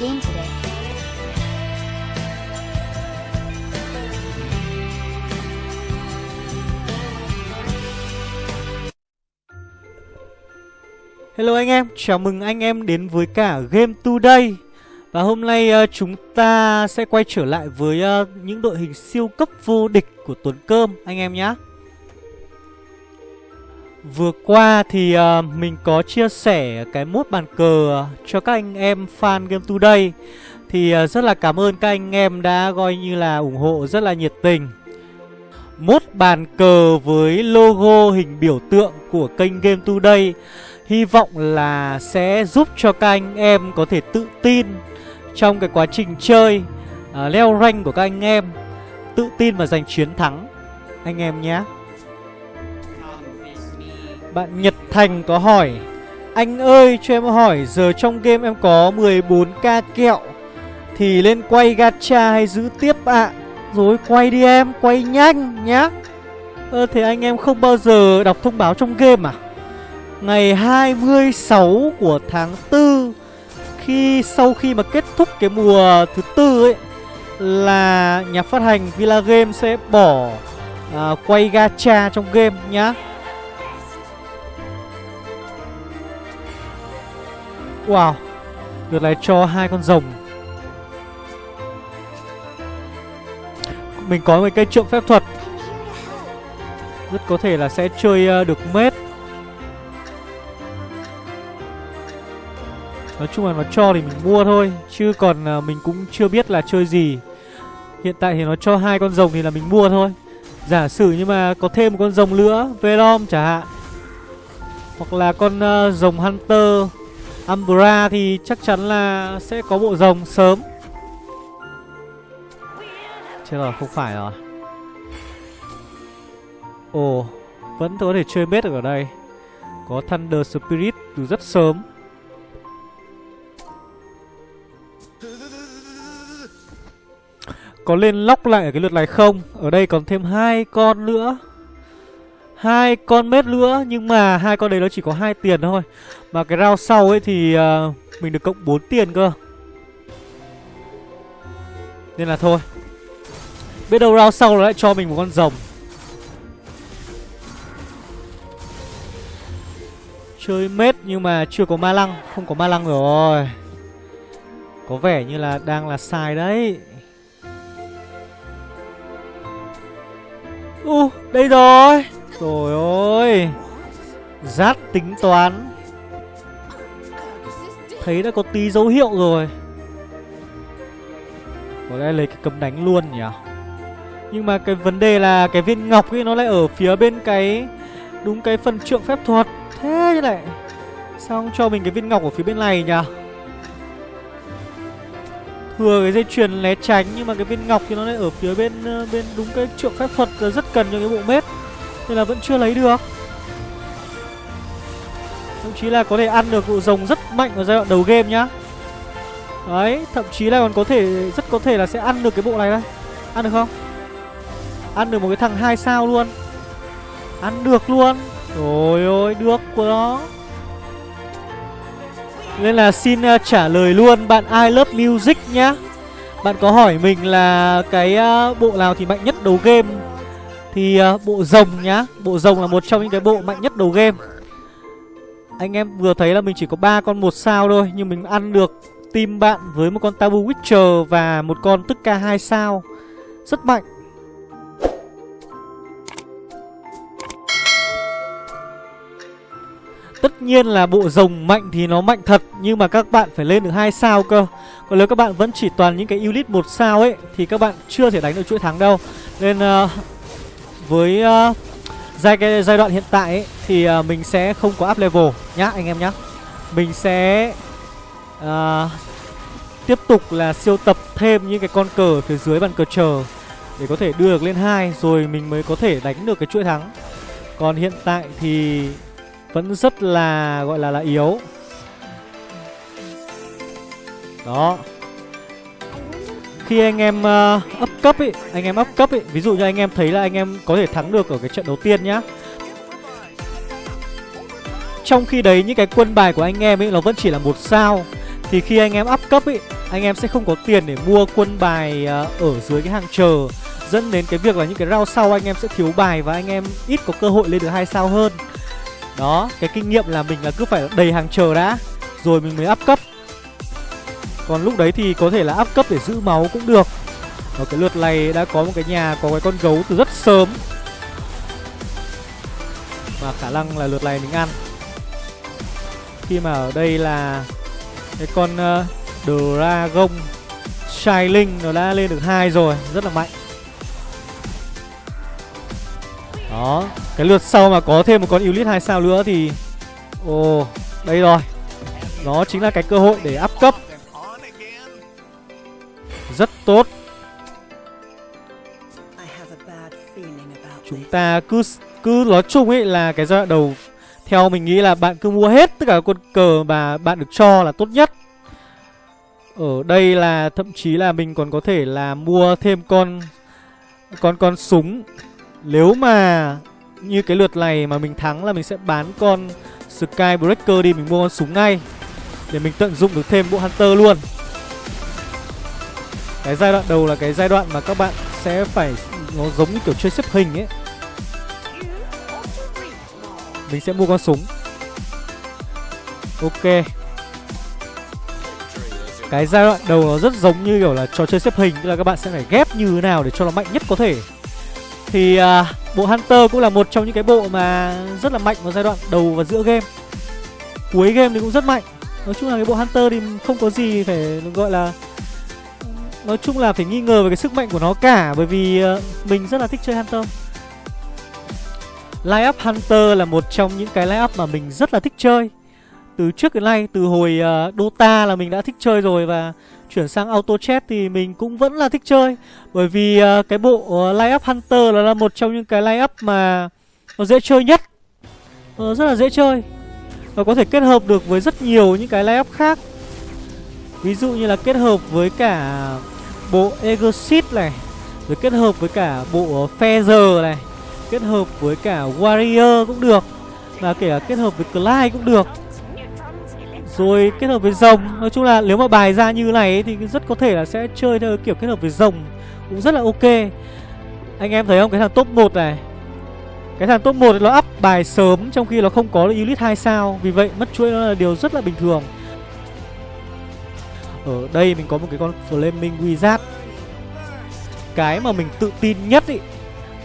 game today. Hello anh em, chào mừng anh em đến với cả Game Today Và hôm nay uh, chúng ta sẽ quay trở lại với uh, những đội hình siêu cấp vô địch của Tuấn Cơm anh em nhé Vừa qua thì uh, mình có chia sẻ cái mốt bàn cờ cho các anh em fan Game Today. Thì uh, rất là cảm ơn các anh em đã coi như là ủng hộ rất là nhiệt tình. Mốt bàn cờ với logo hình biểu tượng của kênh Game Today Hy vọng là sẽ giúp cho các anh em có thể tự tin trong cái quá trình chơi uh, leo rank của các anh em Tự tin và giành chiến thắng. Anh em nhé. Bạn Nhật Thành có hỏi Anh ơi cho em hỏi giờ trong game em có 14k kẹo Thì lên quay gacha hay giữ tiếp ạ? À? Rồi quay đi em, quay nhanh nhá. Ơ thế anh em không bao giờ đọc thông báo trong game à? Ngày 26 của tháng 4 Khi sau khi mà kết thúc cái mùa thứ tư ấy Là nhà phát hành Villa Game sẽ bỏ à, quay gacha trong game nhá. Wow Lượt này cho hai con rồng. Mình có một cây trượng phép thuật. Rất có thể là sẽ chơi ờ, được mết. Nói chung là nó cho thì mình mua thôi Chứ còn ờ, mình cũng chưa biết là chơi gì. Hiện tại thì nó cho hai con rồng thì là mình mua thôi. Giả sử nhưng mà có thêm một con rồng nữa Velom chả hạn. Hoặc là con uh, rồng Hunter. Umbra thì chắc chắn là sẽ có bộ rồng sớm. Chết rồi, không phải rồi. Ồ, vẫn có thể chơi bết được ở đây. Có Thunder Spirit từ rất sớm. Có lên lóc lại ở cái lượt này không? Ở đây còn thêm hai con nữa hai con mết nữa Nhưng mà hai con đấy nó chỉ có hai tiền thôi. Mà cái round sau ấy thì uh, Mình được cộng 4 tiền cơ. Nên là thôi. Biết đâu round sau nó lại cho mình một con rồng. Chơi mết nhưng mà chưa có ma lăng Không có ma lăng rồi. Có vẻ như là đang là sai đấy. U, uh, đây rồi. Trời ơi. Rát tính toán. Thấy đã có tí dấu hiệu rồi. Có lẽ lấy cái cấm đánh luôn nhỉ? Nhưng mà cái vấn đề là Cái viên ngọc ấy, nó lại ở phía bên cái, Đúng cái phần trượng phép thuật. Thế như này Sao không cho mình cái viên ngọc ở phía bên này nhỉ? Thừa cái dây chuyền né tránh, nhưng mà cái viên ngọc thì nó lại ở phía bên ờ, bên đúng cái trượng phép thuật ờ, rất cần cho cái bộ mết nên là vẫn chưa lấy được. Thậm chí là có thể ăn được vụ rồng rất mạnh ở giai đoạn đầu game nhá. Đấy thậm chí là còn có thể rất có thể là sẽ ăn được cái bộ này đây. Ăn được không? Ăn được một cái thằng hai sao luôn. Ăn được luôn. Rồi ôi được của nó nên là xin uh, trả lời luôn bạn I Love Music nhá. Bạn có hỏi mình là cái uh, bộ nào thì mạnh nhất đầu game? Thì uh, bộ rồng nhá. Bộ rồng là một trong những cái bộ mạnh nhất đầu game. Anh em vừa thấy là mình chỉ có ba con một sao thôi Nhưng mình ăn được team bạn với một con Tabu Witcher và một con tức ca 2 sao. Rất mạnh. Tất nhiên là bộ rồng mạnh thì nó mạnh thật Nhưng mà các bạn phải lên được hai sao cơ. Còn nếu các bạn vẫn chỉ toàn những cái unit một sao ấy Thì các bạn chưa thể đánh được chuỗi thắng đâu. Nên uh, với uh, giai, cái giai đoạn hiện tại ấy, Thì uh, mình sẽ không có up level nhá anh em nhá. Mình sẽ uh, tiếp tục là siêu tập thêm những cái con cờ phía dưới bàn cờ chờ Để có thể đưa được lên hai Rồi mình mới có thể đánh được cái chuỗi thắng. Còn hiện tại thì vẫn rất là gọi là là yếu. Đó khi anh em uh, up cấp ấy anh em up cấp ấy ví dụ như anh em thấy là anh em có thể thắng được ở cái trận đầu tiên nhá. Trong khi đấy những cái quân bài của anh em ấy nó vẫn chỉ là một sao. Thì khi anh em up cấp ấy anh em sẽ không có tiền để mua quân bài uh, ở dưới cái hàng chờ. Dẫn đến cái việc là những cái round sau anh em sẽ thiếu bài và anh em ít có cơ hội lên được hai sao hơn. Đó cái kinh nghiệm là mình là cứ phải đầy hàng chờ đã rồi mình mới up cấp còn lúc đấy thì có thể là áp cấp để giữ máu cũng được. Ở cái lượt này đã có một cái nhà có cái con gấu từ rất sớm. Và khả năng là lượt này mình ăn. Khi mà ở đây là cái con uh, Dragon Shining nó đã lên được hai rồi Rất là mạnh. Đó Cái lượt sau mà có thêm một con Elite 2 sao nữa thì Ồ Đây rồi. Nó chính là cái cơ hội để up cấp tốt Chúng ta cứ cứ nói chung ấy là cái giai đoạn đầu theo mình nghĩ là bạn cứ mua hết tất cả quân cờ mà bạn được cho là tốt nhất. Ở đây là thậm chí là mình còn có thể là mua thêm con con con súng. Nếu mà như cái lượt này mà mình thắng là mình sẽ bán con Skybreaker đi mình mua con súng ngay để mình tận dụng được thêm bộ Hunter luôn. Cái giai đoạn đầu là cái giai đoạn mà các bạn sẽ phải nó giống như kiểu chơi xếp hình ấy. Mình sẽ mua con súng. Ok. Cái giai đoạn đầu nó rất giống như kiểu là trò chơi xếp hình Tức là các bạn sẽ phải ghép như thế nào để cho nó mạnh nhất có thể. Thì à, bộ Hunter cũng là một trong những cái bộ mà rất là mạnh vào giai đoạn đầu và giữa game. Cuối game thì cũng rất mạnh. Nói chung là cái bộ Hunter thì không có gì phải gọi là Nói chung là phải nghi ngờ về cái sức mạnh của nó cả Bởi vì uh, mình rất là thích chơi Hunter Line up Hunter là một trong những cái line up mà mình rất là thích chơi. Từ trước đến nay, từ hồi uh, Dota là mình đã thích chơi rồi Và chuyển sang Auto Chat thì mình cũng vẫn là thích chơi. Bởi vì uh, cái bộ uh, line up Hunter là, là một trong những cái line up mà nó dễ chơi nhất. Uh, Rất là dễ chơi. Và có thể kết hợp được với rất nhiều những cái line up khác. Ví dụ như là kết hợp với cả bộ Exit này Rồi kết hợp với cả bộ Feather này Kết hợp với cả Warrior cũng được Và kể cả kết hợp với Clyde cũng được. Rồi kết hợp với rồng Nói chung là nếu mà bài ra như này ấy, Thì rất có thể là sẽ chơi theo kiểu kết hợp với rồng Cũng rất là ok. Anh em thấy không? Cái thằng top 1 này. Cái thằng top 1 nó up bài sớm Trong khi nó không có Elite 2 sao. Vì vậy mất chuỗi nó là điều rất là bình thường. Ở đây mình có một cái con Flaming Wizard Cái mà mình tự tin nhất ý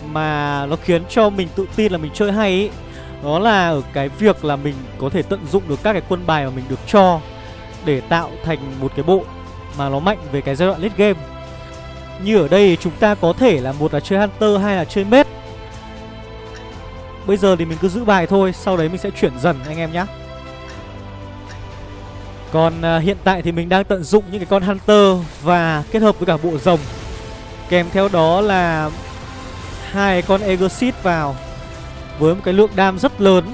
mà nó khiến cho mình tự tin là mình chơi hay ý đó là ở cái việc là mình có thể tận dụng được các cái quân bài mà mình được cho để tạo thành một cái bộ mà nó mạnh về cái giai đoạn late game. Như ở đây chúng ta có thể là một là chơi Hunter hay là chơi Mết. Bây giờ thì mình cứ giữ bài thôi, sau đấy mình sẽ chuyển dần anh em nhé. Còn uh, hiện tại thì mình đang tận dụng những cái con Hunter và kết hợp với cả bộ rồng. Kèm theo đó là hai con Exit vào với một cái lượng đam rất lớn.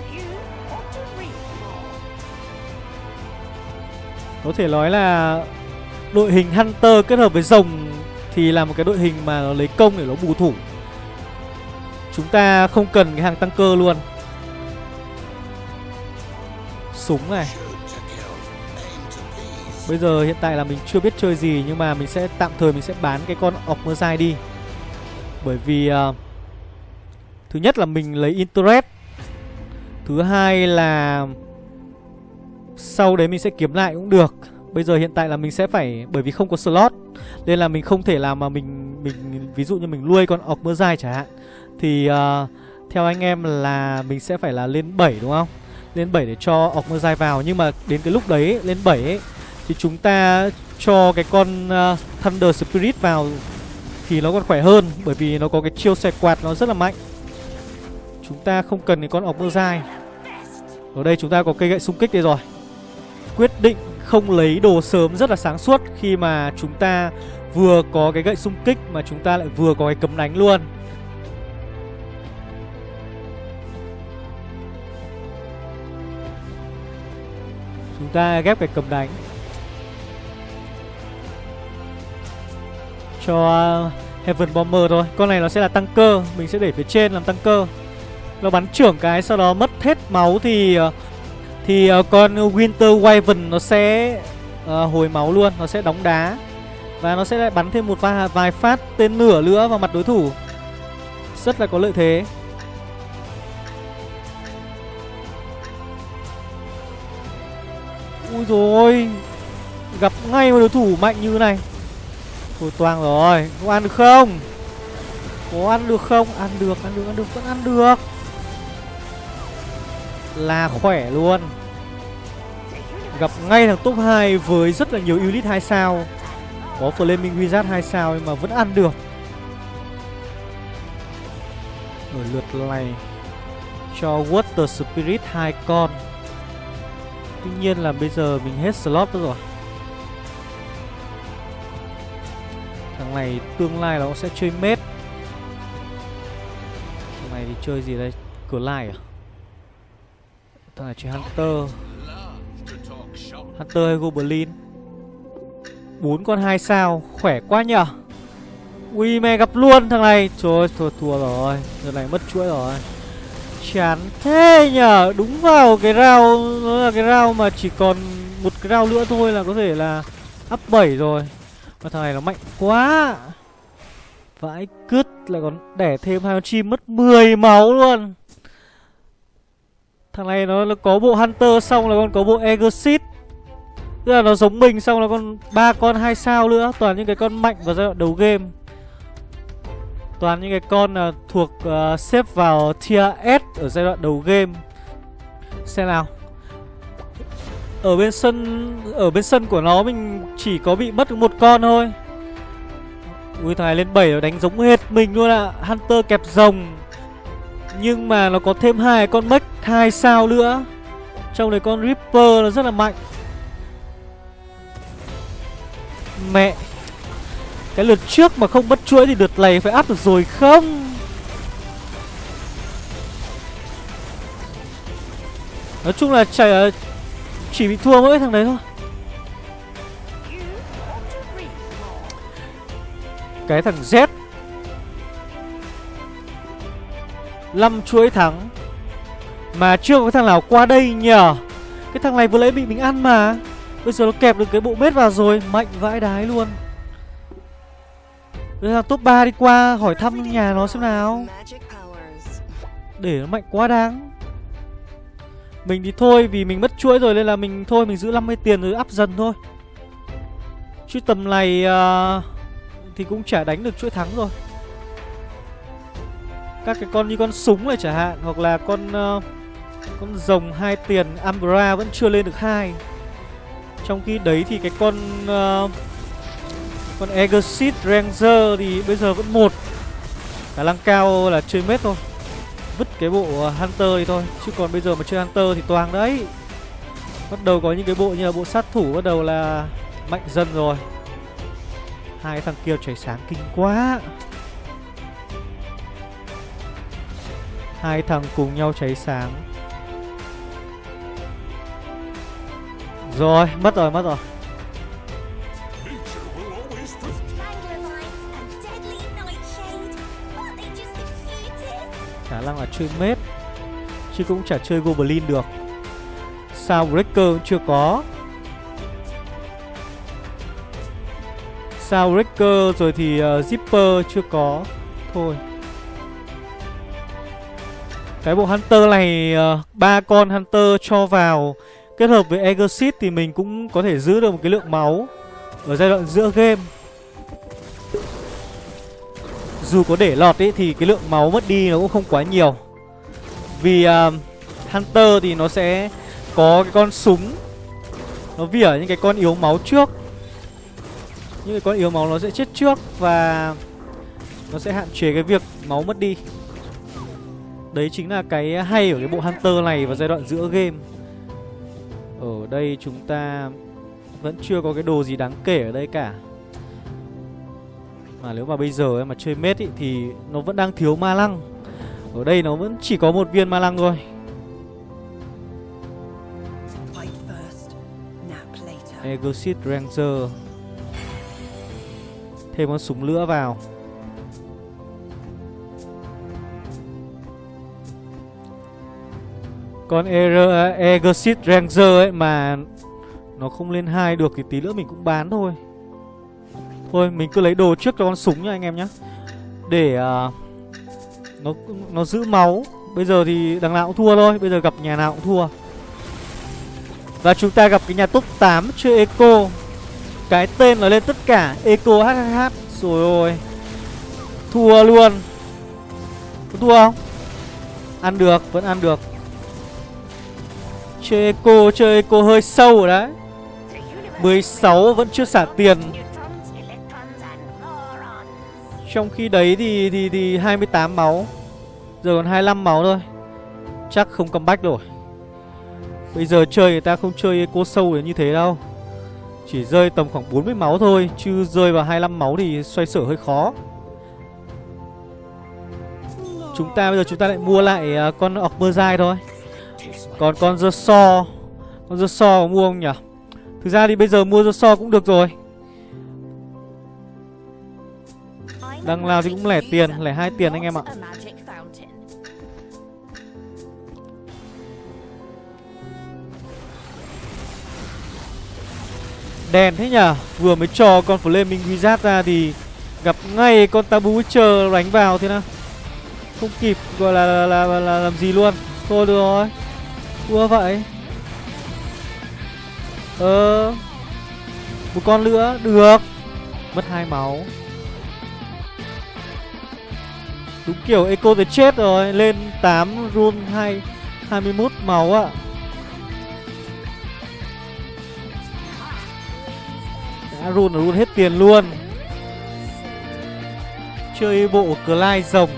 Có thể nói là đội hình Hunter kết hợp với rồng thì là một cái đội hình mà nó lấy công để nó bù thủ. Chúng ta không cần cái hàng tăng cơ luôn. Súng này. Bây giờ hiện tại là mình chưa biết chơi gì nhưng mà mình sẽ tạm thời mình sẽ bán cái con Ocmerzai đi. Bởi vì uh, Thứ nhất là mình lấy interest. Thứ hai là Sau đấy mình sẽ kiếm lại cũng được. Bây giờ hiện tại là mình sẽ phải Bởi vì không có slot Nên là mình không thể làm mà mình mình Ví dụ như mình nuôi con Ocmerzai chẳng hạn Thì uh, theo anh em là Mình sẽ phải là lên 7 đúng không? Lên 7 để cho Ocmerzai vào. Nhưng mà đến cái lúc đấy lên 7 ấy thì chúng ta cho cái con uh, Thunder Spirit vào Thì nó còn khỏe hơn Bởi vì nó có cái chiêu xẹt quạt nó rất là mạnh. Chúng ta không cần cái con ọc mơ dai. Ở đây chúng ta có cây gậy xung kích đây rồi. Quyết định không lấy đồ sớm rất là sáng suốt Khi mà chúng ta vừa có cái gậy xung kích Mà chúng ta lại vừa có cái cấm đánh luôn. Chúng ta ghép cái cầm đánh. Cho Heaven Bomber thôi. Con này nó sẽ là tăng cơ Mình sẽ để phía trên làm tăng cơ nó bắn trưởng cái sau đó mất hết máu thì ờ, thì ờ, con Winter Wyvern nó sẽ uh, hồi máu luôn Nó sẽ đóng đá. Và nó sẽ lại bắn thêm một vài, vài phát tên lửa nữa vào mặt đối thủ. Rất là có lợi thế. Ui rồi Gặp ngay một đối thủ mạnh như này. Thôi toang rồi. Có ăn được không? Có ăn được không? Ăn được ăn được ăn được, vẫn ăn được. Là khỏe luôn. Gặp ngay thằng top 2 với rất là nhiều elite 2 sao. Có Flaming Wizard 2 sao nhưng mà vẫn ăn được. Ở lượt này Cho Water Spirit hai con. Tuy nhiên là bây giờ mình hết slot rồi. Thằng này tương lai nó sẽ chơi mết. Thằng này thì chơi gì đây? Cửa lai à? Thằng này chơi Hunter. Hunter hay Goblin? Bốn con hai sao Khỏe quá nhở Ui mẹ gặp luôn thằng này. Trời ơi thua, thua rồi. Giờ này mất chuỗi rồi. Chán thế nhở Đúng vào cái rau Nó là cái rau mà chỉ còn một cái rau nữa thôi là có thể là Up 7 rồi. Mà thằng này nó mạnh quá. Vãi cứt lại còn đẻ thêm hai con chim mất 10 máu luôn. Thằng này nó, nó có bộ Hunter xong là còn có bộ Exit Tức là nó giống mình xong là con ba con hai sao nữa. Toàn những cái con mạnh vào giai đoạn đầu game. Toàn những cái con uh, thuộc uh, xếp vào tier S ở giai đoạn đầu game. Xem nào. Ở bên sân, Ở bên sân của nó mình chỉ có bị mất một con thôi. Ui thằng này lên 7 nó đánh giống hệt mình luôn ạ. À. Hunter kẹp rồng. Nhưng mà nó có thêm hai con mech, hai sao nữa. Trong đấy con Ripper nó rất là mạnh. Mẹ, Cái lượt trước mà không mất chuỗi thì lượt này phải áp được rồi không? Nói chung là chạy chỉ bị thua mỗi thằng đấy thôi. Cái thằng Z. 5 chuỗi thắng. Mà chưa có thằng nào qua đây nhờ. Cái thằng này vừa lấy bị mình ăn mà. Bây giờ nó kẹp được cái bộ mết vào rồi, Mạnh vãi đái luôn. Bây giờ top 3 đi qua, hỏi thăm nhà nó xem nào. Để nó mạnh quá đáng. Mình thì thôi vì mình mất chuỗi rồi nên là mình thôi mình giữ 50 tiền rồi up dần thôi. Chứ tầm này uh, thì cũng chả đánh được chuỗi thắng rồi. Các cái con như con súng này chẳng hạn Hoặc là con uh, con rồng hai tiền Ambra vẫn chưa lên được hai. Trong khi đấy thì cái con uh, Con Exit Ranger thì bây giờ vẫn một. Khả năng cao là chơi mết thôi. Vứt cái bộ à, Hunter đi thôi. Chứ còn bây giờ mà chơi Hunter thì toàn đấy. Bắt đầu có những cái bộ như là bộ sát thủ Bắt đầu là mạnh dần rồi. Hai thằng kia chảy sáng kinh quá. Hai thằng cùng nhau cháy sáng Rồi, mất rồi, mất rồi. Khả năng là chơi mết Chứ cũng chả chơi Goblin được. Sao Breaker cũng chưa có. Sao Breaker rồi thì uh, Zipper chưa có. Thôi. Cái bộ Hunter này ờ, ba uh, con Hunter cho vào Kết hợp với Exit thì mình cũng có thể giữ được một cái lượng máu Ở giai đoạn giữa game. Dù có để lọt ấy thì cái lượng máu mất đi nó cũng không quá nhiều. Vì uh, Hunter thì nó sẽ có cái con súng. Nó vỉa những cái con yếu máu trước. Những cái con yếu máu nó sẽ chết trước Và nó sẽ hạn chế cái việc máu mất đi. Đấy chính là cái hay ở cái bộ Hunter này vào giai đoạn giữa game. Ở đây chúng ta vẫn chưa có cái đồ gì đáng kể ở đây cả. Mà nếu mà bây giờ em mà chơi mết ý, thì nó vẫn đang thiếu ma lăng. Ở đây nó vẫn chỉ có một viên ma lăng thôi. Exit Ranger. Thêm con súng lửa vào. Con Exit Ranger ấy mà Nó không lên hai được thì tí nữa mình cũng bán thôi. Thôi mình cứ lấy đồ trước cho con súng nha anh em nhé Để uh, nó nó giữ máu. Bây giờ thì đằng nào cũng thua thôi. Bây giờ gặp nhà nào cũng thua. Và chúng ta gặp cái nhà top 8 chơi Eco. Cái tên nó lên tất cả. Eco HHH Rồi ôi. Thua luôn. Có thua không? Ăn được, vẫn ăn được. Chơi Eco, chơi Eco hơi sâu rồi đấy. 16 vẫn chưa xả tiền. Trong khi đấy thì thì thì 28 máu. Giờ còn 25 máu thôi. Chắc không comeback rồi Bây giờ chơi người ta không chơi cô sâu như thế đâu. Chỉ rơi tầm khoảng 40 máu thôi Chứ rơi vào 25 máu thì xoay sở hơi khó. Chúng ta bây giờ chúng ta lại mua lại uh, con Ogmerzai thôi. Còn con The So Con The So mua không nhỉ? Thực ra thì bây giờ mua The So cũng được rồi. Đằng nào thì cũng lẻ tiền Lẻ hai tiền anh em ạ. Đèn thế nhở Vừa mới cho con Flaming Wizard ra thì Gặp ngay con Tabu Witcher đánh vào thế nào. Không kịp gọi là, là, là, là, là làm gì luôn. Thôi được rồi. Thua vậy. Ờ. Một con nữa Được. Mất hai máu. Đúng kiểu Echo thì chết rồi Lên 8 run 2 21 máu ạ. Đã run là run hết tiền luôn. Chơi bộ Clyde rồng.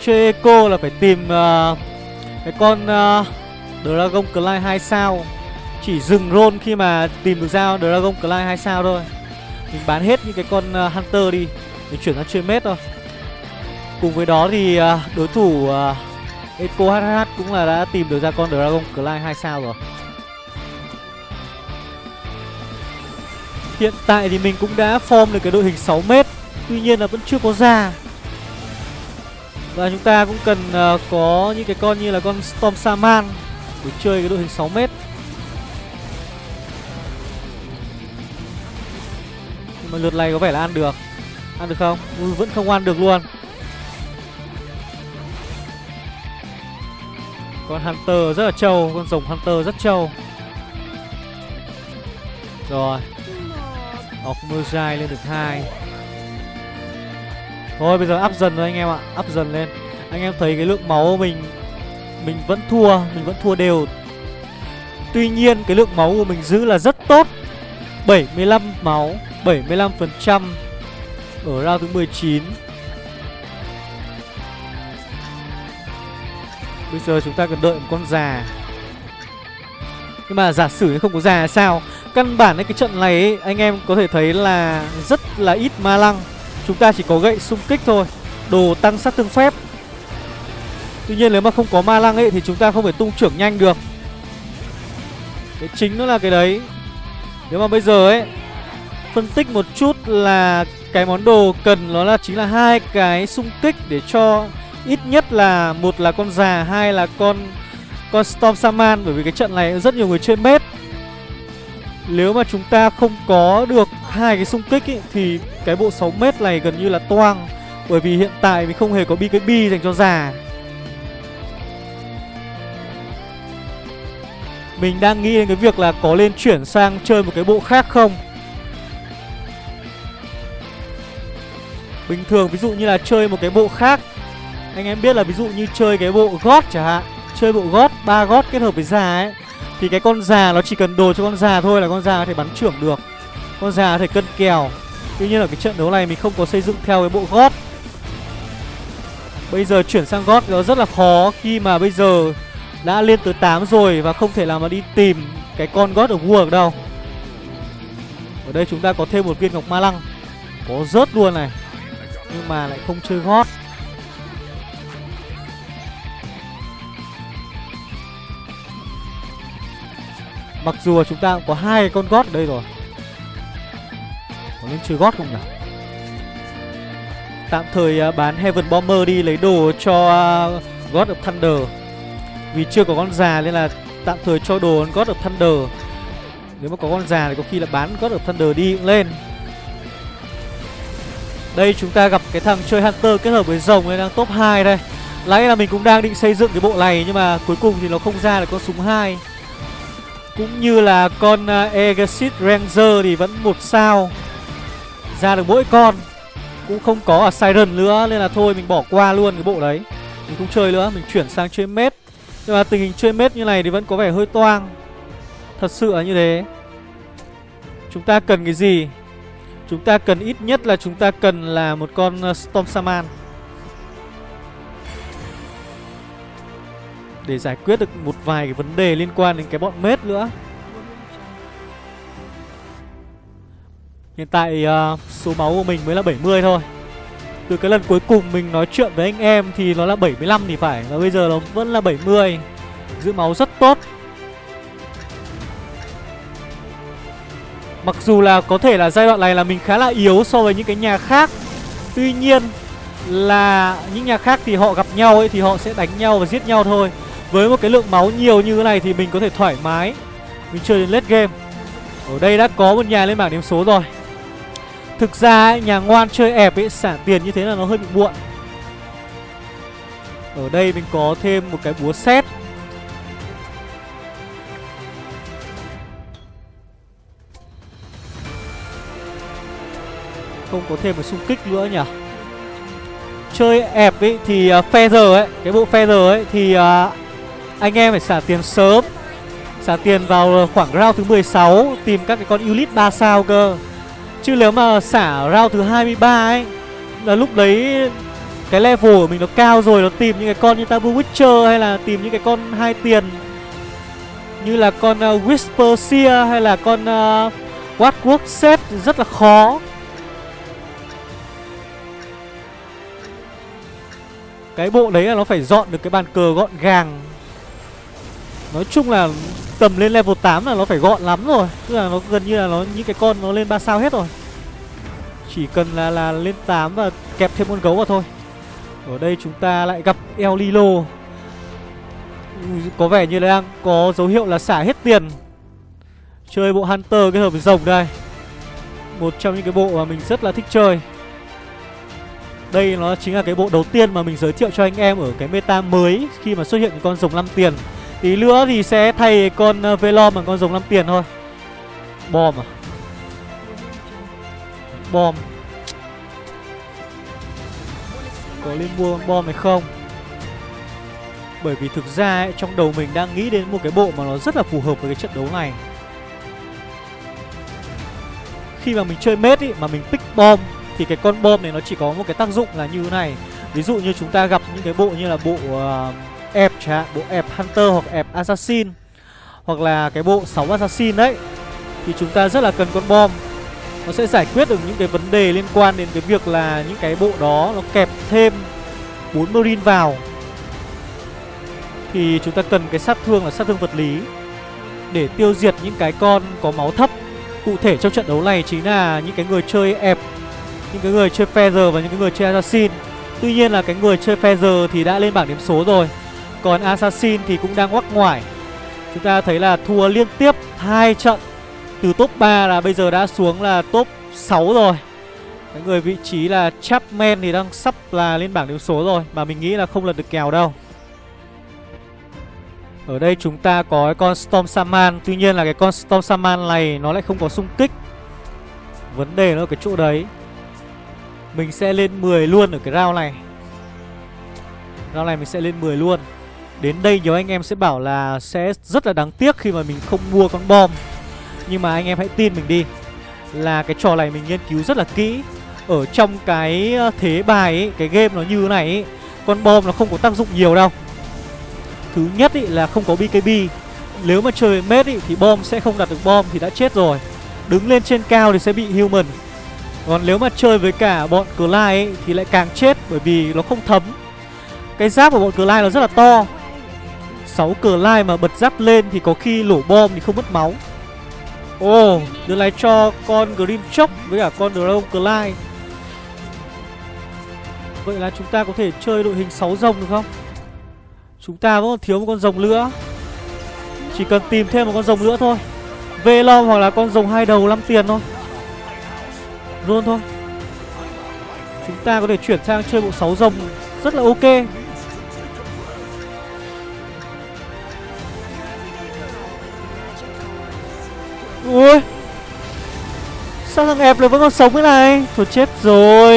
Chơi Echo là phải tìm uh, Cái con uh, Dragon Clyde 2 sao. Chỉ dừng roll khi mà tìm được dao Dragon Clyde 2 sao thôi. Mình bán hết những cái con uh, Hunter đi. Mình chuyển sang chơi mết thôi. Cùng với đó thì à, đối thủ à, Eco Echo HH cũng là đã tìm được ra con Dragon Clyde 2 sao rồi. Hiện tại thì mình cũng đã form được cái đội hình 6m Tuy nhiên là vẫn chưa có ra. Và chúng ta cũng cần uh, có những cái con như là con Storm Saman Để chơi cái đội hình 6m Nhưng mà lượt này có vẻ là ăn được. Ăn được không? Ừ, vẫn không ăn được luôn. Con Hunter rất là trâu, Con rồng Hunter rất trâu. Rồi. Ogmerzai lên được hai. Thôi, bây giờ up dần rồi anh em ạ. Up dần lên. Anh em thấy cái lượng máu mình Mình vẫn thua, Mình vẫn thua đều. Tuy nhiên, cái lượng máu của mình giữ là rất tốt. 75 máu 75% Ở round thứ 19 Bây giờ chúng ta cần đợi một con già. Nhưng mà giả sử không có già sao? Căn bản ấy, cái trận này ấy, anh em có thể thấy là rất là ít ma lăng. Chúng ta chỉ có gậy xung kích thôi Đồ tăng sát thương phép. Tuy nhiên nếu mà không có ma lăng ấy thì chúng ta không thể tung trưởng nhanh được. Cái chính nó là cái đấy. Nếu mà bây giờ ấy Phân tích một chút là cái món đồ cần nó là chính là hai cái xung kích để cho ít nhất là một là con già hai là con con Storm Saman bởi vì cái trận này rất nhiều người chơi mết. Nếu mà chúng ta không có được hai cái xung kích ý, thì cái bộ 6 mét này gần như là toang bởi vì hiện tại mình không hề có BKB dành cho già. Mình đang nghĩ đến cái việc là có lên chuyển sang chơi một cái bộ khác không? Bình thường ví dụ như là chơi một cái bộ khác anh em biết là ví dụ như chơi cái bộ gót chẳng hạn Chơi bộ gót, ba gót kết hợp với già ấy thì cái con già nó chỉ cần đồ cho con già thôi là con già có thể bắn trưởng được. Con già có thể cân kèo. Tuy nhiên ở cái trận đấu này mình không có xây dựng theo cái bộ gót. Bây giờ chuyển sang gót nó rất là khó Khi mà bây giờ đã lên tới 8 rồi Và không thể nào mà đi tìm cái con gót ở vua được đâu. Ở đây chúng ta có thêm một viên ngọc ma lăng. Có rớt luôn này Nhưng mà lại không chơi gót. Mặc dù là chúng ta cũng có hai con gót ở đây rồi. Có nên chơi gót không nhỉ? Tạm thời uh, bán Heaven Bomber đi lấy đồ cho uh, God of Thunder. Vì chưa có con già nên là tạm thời cho đồ God of Thunder. Nếu mà có con già thì có khi là bán God of Thunder đi cũng lên. Đây chúng ta gặp cái thằng chơi Hunter kết hợp với rồng này đang top 2 đây. Lấy là mình cũng đang định xây dựng cái bộ này Nhưng mà cuối cùng thì nó không ra được con súng 2 cũng như là con à, Exit Ranger thì vẫn một sao. Ra được mỗi con Cũng không có ở Siren nữa Nên là thôi mình bỏ qua luôn cái bộ đấy. Mình không chơi nữa, mình chuyển sang chơi mết Nhưng mà tình hình chơi mết như này thì vẫn có vẻ hơi toang. Thật sự là như thế. Chúng ta cần cái gì? Chúng ta cần ít nhất là chúng ta cần là một con à, Storm Saman Để giải quyết được một vài cái vấn đề liên quan đến cái bọn mết nữa. Hiện tại uh, số máu của mình mới là 70 thôi. Từ cái lần cuối cùng mình nói chuyện với anh em thì nó là 75 thì phải Và bây giờ nó vẫn là 70 Giữ máu rất tốt. Mặc dù là có thể là giai đoạn này là mình khá là yếu so với những cái nhà khác Tuy nhiên là những nhà khác thì họ gặp nhau ấy thì họ sẽ đánh nhau và giết nhau thôi. Với một cái lượng máu nhiều như thế này thì mình có thể thoải mái. Mình chơi đến late game. Ở đây đã có một nhà lên bảng điểm số rồi. Thực ra ấy, nhà ngoan chơi ẹp ấy xả tiền như thế là nó hơi bị muộn. Ở đây mình có thêm một cái búa xét Không có thêm một xung kích nữa nhỉ? Chơi ẹp ấy thì uh, Feather ấy Cái bộ Feather ấy thì uh, anh em phải xả tiền sớm. Xả tiền vào ờ, khoảng round thứ 16 Tìm các cái con Ulit 3 sao cơ. Chứ nếu mà xả round thứ 23 ấy Là lúc đấy Cái level của mình nó cao rồi Nó tìm những cái con như Tabu Witcher Hay là tìm những cái con hai tiền Như là con uh, Whisper Seer Hay là con ờ, uh, Watwork Set Rất là khó. Cái bộ đấy là nó phải dọn được cái bàn cờ gọn gàng. Nói chung là tầm lên level 8 là nó phải gọn lắm rồi. Tức là nó gần như là nó, những cái con nó lên 3 sao hết rồi. Chỉ cần là là lên 8 và kẹp thêm con gấu vào thôi. Ở đây chúng ta lại gặp El Lilo Có vẻ như là đang có dấu hiệu là xả hết tiền. Chơi bộ Hunter kết hợp với rồng đây. Một trong những cái bộ mà mình rất là thích chơi. Đây nó chính là cái bộ đầu tiên mà mình giới thiệu cho anh em ở cái meta mới khi mà xuất hiện những con rồng 5 tiền. Tí nữa thì sẽ thay con ờ, Velom bằng con rồng 5 tiền thôi. Bom à? Bom. Có nên mua con bom hay không? Bởi vì thực ra ấy, trong đầu mình đang nghĩ đến một cái bộ mà nó rất là phù hợp với cái trận đấu này. Khi mà mình chơi mết ý, mà mình pick bom thì cái con bom này nó chỉ có một cái tác dụng là như thế này ví dụ như chúng ta gặp những cái bộ như là bộ uh, ẹp chẳng hạn, bộ ẹp hunter hoặc ẹp assassin, hoặc là cái bộ 6 assassin đấy, thì chúng ta rất là cần con bom. Nó sẽ giải quyết được những cái vấn đề liên quan đến cái việc là những cái bộ đó nó kẹp thêm 4 marine vào. Thì chúng ta cần cái sát thương là sát thương vật lý để tiêu diệt những cái con có máu thấp. Cụ thể trong trận đấu này chính là những cái người chơi ẹp những cái người chơi Feather và những cái người chơi Assassin. Tuy nhiên là cái người chơi Feather thì đã lên bảng điểm số rồi. Còn Assassin thì cũng đang ngoắc ngoài Chúng ta thấy là thua liên tiếp hai trận. Từ top 3 là bây giờ đã xuống là top 6 rồi. Cái người vị trí là Chapman thì đang sắp là lên bảng điểm số rồi, Mà mình nghĩ là không lật được kèo đâu. Ở đây chúng ta có cái con Storm Saman Tuy nhiên là cái con Storm Saman này nó lại không có xung kích. Vấn đề nó ở cái chỗ đấy. Mình sẽ lên 10 luôn ở cái round này. Round này mình sẽ lên 10 luôn. Đến đây nhiều anh em sẽ bảo là sẽ rất là đáng tiếc khi mà mình không mua con bom. Nhưng mà anh em hãy tin mình đi Là cái trò này mình nghiên cứu rất là kỹ. Ở trong cái ờ, thế bài ấy, cái game nó như thế này ấy, Con bom nó không có tác dụng nhiều đâu. Thứ nhất ý, là không có BKB Nếu mà chơi mết ý, thì bom sẽ không đặt được bom thì đã chết rồi. Đứng lên trên cao thì sẽ bị human. Còn nếu mà chơi với cả bọn Clyde ấy Thì lại càng chết bởi vì nó không thấm. Cái giáp của bọn Clyde nó rất là to. 6 lai mà bật giáp lên Thì có khi lổ bom thì không mất máu. Ồ oh, Đưa lại cho con Grimchok Với cả con Dragon Clyde Vậy là chúng ta có thể chơi đội hình 6 rồng được không? Chúng ta vẫn còn thiếu một con rồng nữa. Chỉ cần tìm thêm một con rồng nữa thôi. Velom hoặc là con rồng hai đầu 5 tiền thôi. Luôn thôi. Chúng ta có thể chuyển sang chơi bộ 6 rồng. Rất là ok. Ui. Sao thằng ẹp lại vẫn còn sống thế này? Thôi chết rồi.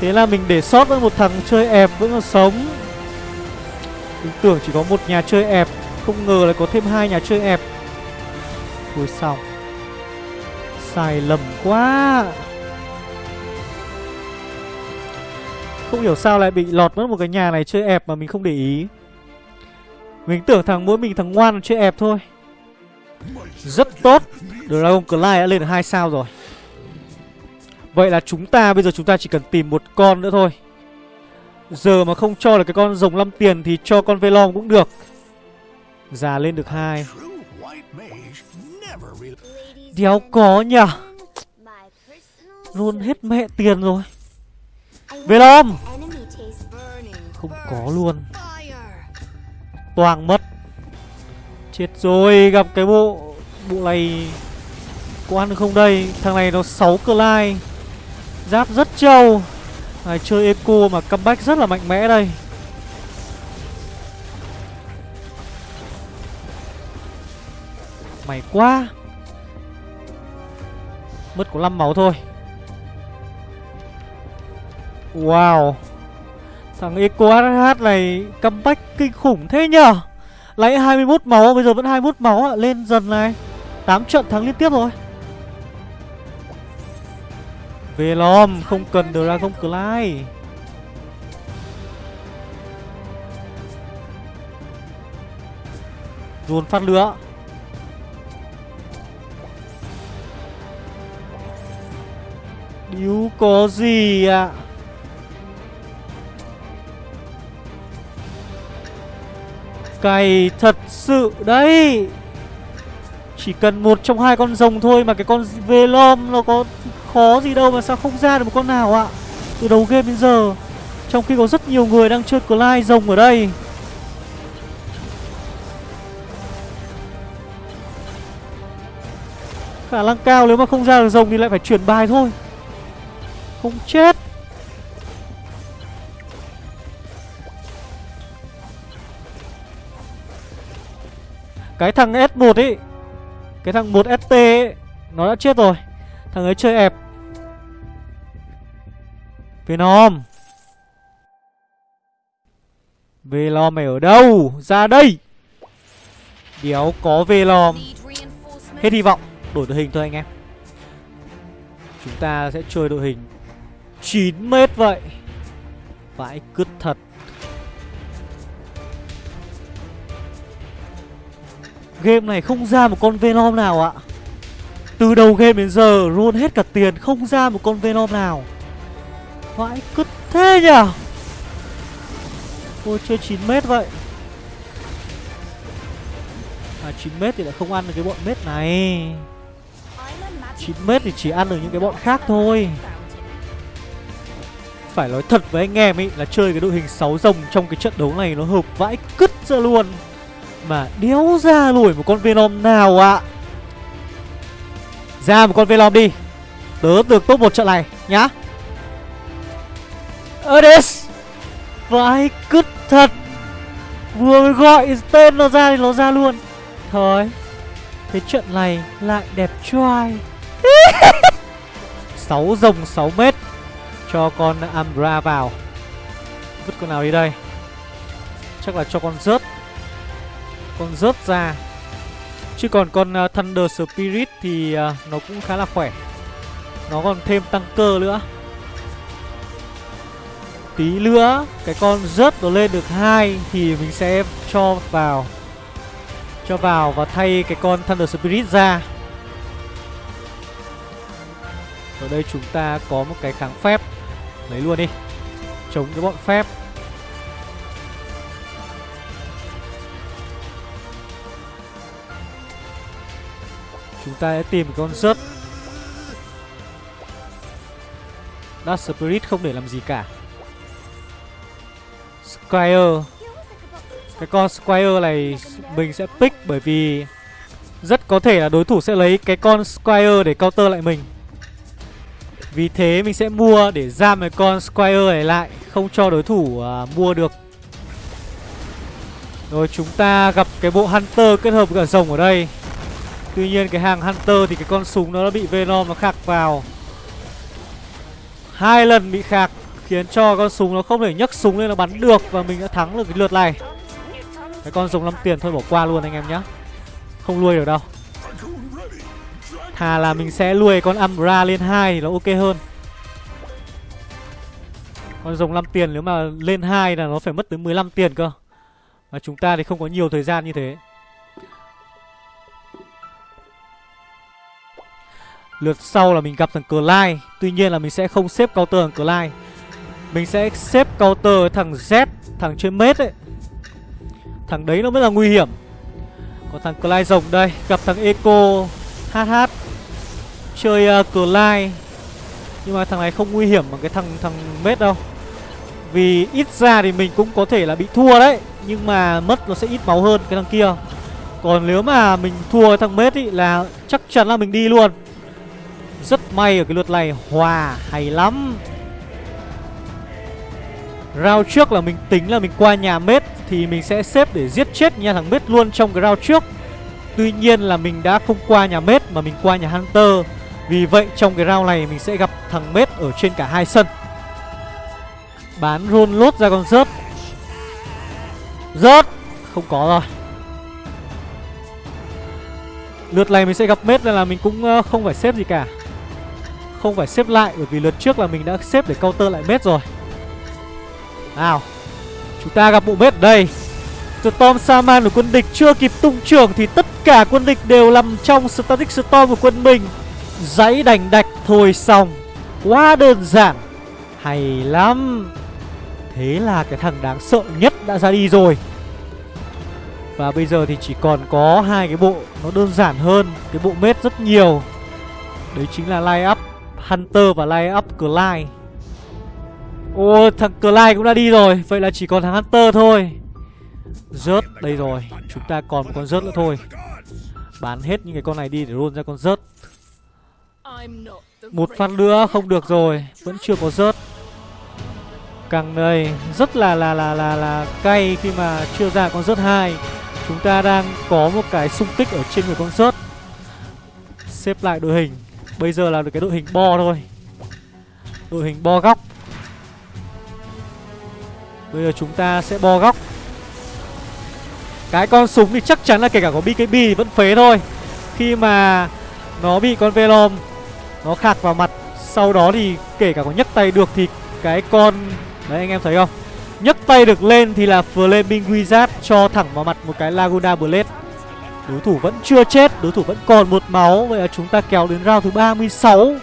Thế là mình để sót với một thằng chơi ẹp vẫn còn sống. Mình tưởng chỉ có một nhà chơi ẹp. Không ngờ lại có thêm hai nhà chơi ẹp. Ui xong Sai lầm quá. Không hiểu sao lại bị lọt mất một cái nhà này chơi ẹp mà mình không để ý. Mình tưởng thằng mỗi mình thằng ngoan chơi ẹp thôi. Rất tốt. Dragon Clyde đã lên được 2 sao rồi. Vậy là chúng ta, bây giờ chúng ta chỉ cần tìm một con nữa thôi. Giờ mà không cho được cái con rồng 5 tiền Thì cho con Velom cũng được. Già lên được hai. Đéo có nhỉ? Luôn hết mẹ tiền rồi. Velom Không có luôn. Toàn mất. Chết rồi Gặp cái bộ Bộ này Có ăn được không đây? Thằng này nó 6 cơ lai Giáp rất trâu. Này, Chơi eco mà comeback rất là mạnh mẽ đây. Mày quá. Mất có 5 máu thôi. Wow. Thằng Eco HH này comeback kinh khủng thế nhở Lấy 21 máu bây giờ vẫn 21 máu ạ Lên dần này. 8 trận thắng liên tiếp rồi. Velom không cần Dragon Clyde Dồn phát lửa. Điếu có gì ạ? à? Cày thật sự đấy. Chỉ cần một trong hai con rồng thôi Mà cái con Velom nó có khó gì đâu Mà sao không ra được một con nào ạ? Từ đầu game đến giờ, Trong khi có rất nhiều người đang chơi Clyde rồng ở đây. Khả năng cao nếu mà không ra được rồng thì lại phải chuyển bài thôi. Không chết. Cái thằng S1 ấy Cái thằng 1ST ấy Nó đã chết rồi. Thằng ấy chơi ẹp. Venom Velom mày ở đâu? Ra đây. Đéo có Velom Hết hy vọng. Đổi đội hình thôi anh em. Chúng ta sẽ chơi đội hình 9 mét vậy. Vãi cứt thật. Game này không ra một con Venom nào ạ. Từ đầu game đến giờ Roll hết cả tiền, Không ra một con Venom nào. Vãi cứt thế nhở Ôi, chơi 9m vậy. À 9m thì lại không ăn được cái bọn mét này. 9m thì chỉ ăn được những cái bọn khác thôi. Phải nói thật với anh em ý, Là chơi cái đội hình 6 rồng trong cái trận đấu này Nó hợp vãi cứt ra luôn mà đéo ra nổi một con Venom nào ạ? Ra một con Venom đi. Tớ được top một trận này, nhá. Ades Vãi cứt thật. Vừa mới gọi tên nó ra thì nó ra luôn. Thôi, Cái trận này lại đẹp trai 6 rồng 6 mét Cho con Ambra vào. Vứt con nào đi đây? Chắc là cho con rớt con rớt ra. Chứ còn con uh, Thunder Spirit thì uh, nó cũng khá là khỏe. Nó còn thêm tăng cơ nữa. Tí nữa cái con rớt nó lên được hai Thì mình sẽ cho vào Cho vào và thay cái con Thunder Spirit ra. Ở đây chúng ta có một cái kháng phép. Lấy luôn đi. Chống cái bọn phép. Ta sẽ tìm con rớt Dark Spirit không để làm gì cả. Squire. Cái con Squire này mình sẽ pick bởi vì Rất có thể là đối thủ sẽ lấy cái con Squire để counter lại mình. Vì thế mình sẽ mua để giam cái con Squire này lại Không cho đối thủ uh, mua được. Rồi chúng ta gặp cái bộ Hunter kết hợp với cả rồng ở đây. Tuy nhiên, cái hàng Hunter thì cái con súng nó đã bị Venom nó khạc vào. Hai lần bị khạc khiến cho con súng nó không thể nhấc súng lên nó bắn được và mình đã thắng được cái lượt này. Cái con rồng 5 tiền thôi, bỏ qua luôn anh em nhé không nuôi được đâu. Thà là mình sẽ nuôi con Umbra lên hai thì nó ok hơn. Con rồng 5 tiền, nếu mà lên hai là nó phải mất tới 15 tiền cơ. Và chúng ta thì không có nhiều thời gian như thế. Lượt sau là mình gặp thằng Clyde. Tuy nhiên là mình sẽ không xếp counter thằng Clyde. Mình sẽ xếp counter thằng Z Thằng trên mết ấy. Thằng đấy nó mới là nguy hiểm. Còn thằng Clyde rồng đây Gặp thằng Eco HH Chơi uh, Clyde. Nhưng mà thằng này không nguy hiểm bằng cái thằng thằng mết đâu. Vì ít ra thì mình cũng có thể là bị thua đấy Nhưng mà mất nó sẽ ít máu hơn cái thằng kia. Còn nếu mà mình thua thằng mết ý là chắc chắn là mình đi luôn rất may ở cái lượt này, hòa hay lắm. Round trước là mình tính là mình qua nhà mết Thì mình sẽ xếp để giết chết nhà thằng mết luôn trong cái round trước. Tuy nhiên là mình đã không qua nhà mết mà mình qua nhà Hunter. Vì vậy trong cái round này mình sẽ gặp thằng mết ở trên cả hai sân. Bán run lốt ra con rớt. Rớt! Không có rồi. Lượt này mình sẽ gặp mết nên là mình cũng ờ, không phải xếp gì cả không phải xếp lại, bởi vì lượt trước là mình đã xếp để counter lại mết rồi. Nào, Chúng ta gặp bộ mết ở đây. Storm Saman của quân địch chưa kịp tung trưởng Thì tất cả quân địch đều nằm trong Static Storm của quân mình. Giấy đành đạch thôi xong. Quá đơn giản. Hay lắm. Thế là cái thằng đáng sợ nhất đã ra đi rồi. Và bây giờ thì chỉ còn có hai cái bộ Nó đơn giản hơn, Cái bộ mết rất nhiều. Đấy chính là line up. Hunter và line up Clyde. Ô, thằng Clyde cũng đã đi rồi, Vậy là chỉ còn thằng Hunter thôi. Rớt đây rồi, Chúng ta còn một con rớt nữa thôi. Bán hết những cái con này đi để roll ra con rớt. Một phát nữa không được rồi, Vẫn chưa có rớt. Càng đây, rất là là là là là cay khi mà chưa ra con rớt hai. Chúng ta đang có một cái xung kích ở trên người con rớt. Xếp lại đội hình. Bây giờ là được cái đội hình bo thôi. Đội hình bo góc. Bây giờ chúng ta sẽ bo góc. Cái con súng thì chắc chắn là kể cả có BKB vẫn phế thôi. Khi mà nó bị con velom, Nó khạc vào mặt, Sau đó thì kể cả có nhấc tay được thì cái con, Đấy, anh em thấy không? Nhấc tay được lên thì là Flaming Wizard cho thẳng vào mặt một cái Laguna Blade. Đối thủ vẫn chưa chết, Đối thủ vẫn còn một máu. Vậy là chúng ta kéo đến round thứ 36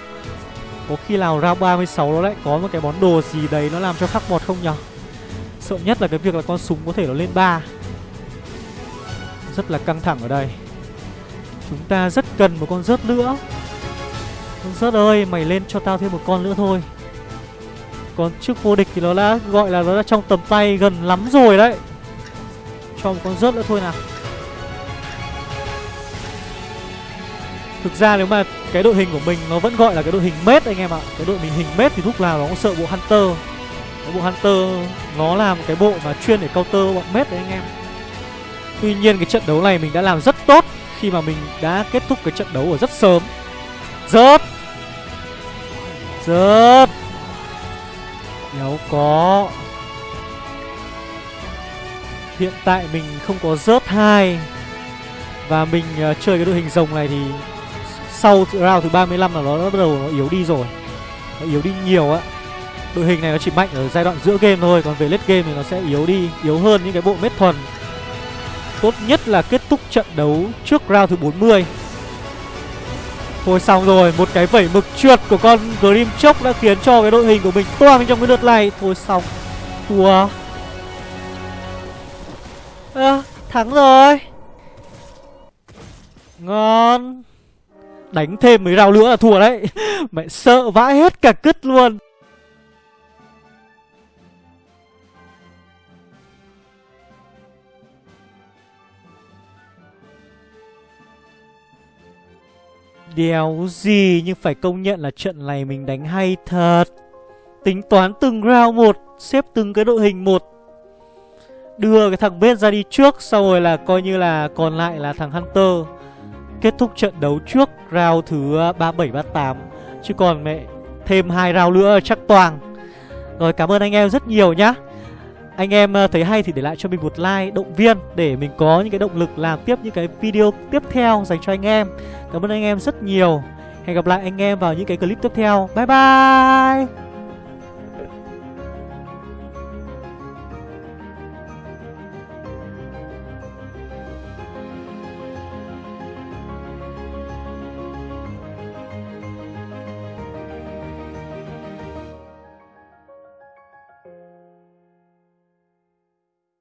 Có khi nào round 36 nó lại có một cái món đồ gì đấy Nó làm cho khắc bọt không nhở? Sợ nhất là cái việc là con súng có thể nó lên 3 Rất là căng thẳng ở đây. Chúng ta rất cần một con rớt nữa. Con rớt ơi, Mày lên cho tao thêm một con nữa thôi. Còn trước vô địch thì nó đã gọi là nó đã trong tầm tay gần lắm rồi đấy. Cho một con rớt nữa thôi nào. Thực ra nếu mà cái đội hình của mình nó vẫn gọi là cái đội hình mết anh em ạ. Cái đội mình hình mết thì lúc nào nó cũng sợ bộ Hunter. Cái bộ Hunter nó là một cái bộ mà chuyên để counter bọn mết đấy anh em. Tuy nhiên cái trận đấu này mình đã làm rất tốt Khi mà mình đã kết thúc cái trận đấu ở rất sớm. Rớt! Rớt! Nếu có. Hiện tại mình không có rớt hai. Và mình uh, chơi cái đội hình rồng này thì sau round thứ 35 là nó bắt đầu nó yếu đi rồi. Nó yếu đi nhiều á. Đội hình này nó chỉ mạnh ở giai đoạn giữa game thôi còn về late game thì nó sẽ yếu đi yếu hơn những cái bộ mết thuần. Tốt nhất là kết thúc trận đấu trước round thứ 40 Thôi xong rồi, một cái vẩy mực trượt của con Grim Chốc đã khiến cho cái đội hình của mình toang trong cái lượt này. Thôi xong, thua. À, Thắng rồi. Ngon. Đánh thêm mấy rào nữa là thua đấy. Mẹ sợ vãi hết cả cứt luôn. Đéo gì Nhưng phải công nhận là trận này mình đánh hay thật. Tính toán từng round một, Xếp từng cái đội hình một. Đưa cái thằng bết ra đi trước Sau rồi là coi như là còn lại là thằng Hunter. Kết thúc trận đấu trước Round thứ ờ, 37-38 Chứ còn mẹ, thêm hai round nữa chắc toàn Rồi, cảm ơn anh em rất nhiều nhá anh em ờ, thấy hay thì để lại cho mình một like, động viên để mình có những cái động lực làm tiếp những cái video tiếp theo dành cho anh em. Cảm ơn anh em rất nhiều. Hẹn gặp lại anh em vào những cái clip tiếp theo. Bye bye.